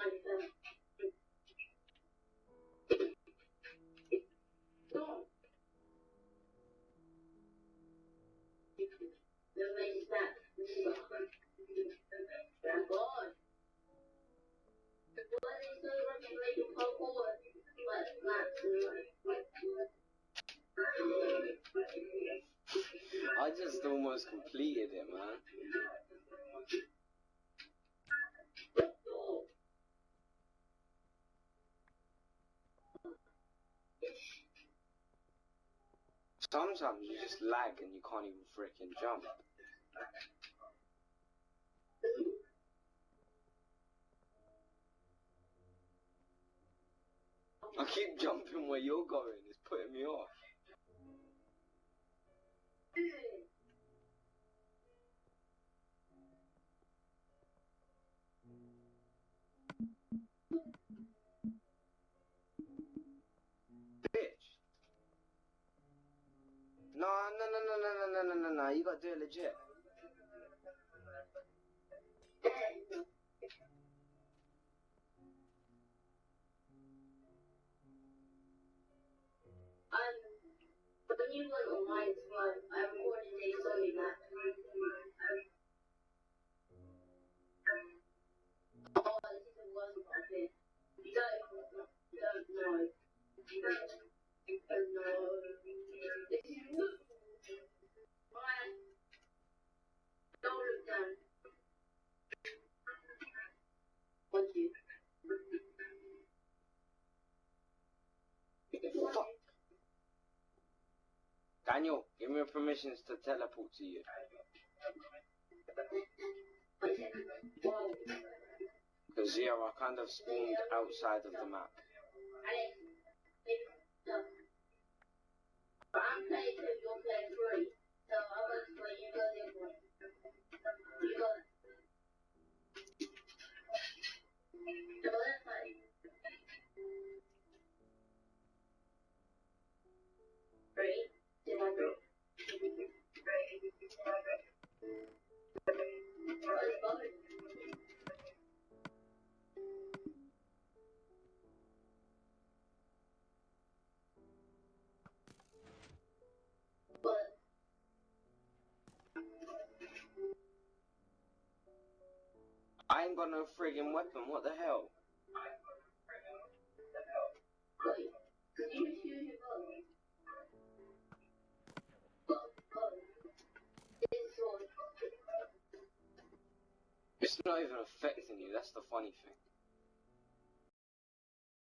I just almost completed it, man. Sometimes you just lag and you can't even freaking jump. I keep jumping where you're going, it's putting me off. no, no, no, no, no, no. You gotta do it legit. Um, the new one online is one. Daniel, give me permissions to teleport to you. Because, yeah, I kind of spawned outside of the map. I'm playing three. I ain't got no friggin' weapon, what the hell? It's not even affecting you, that's the funny thing.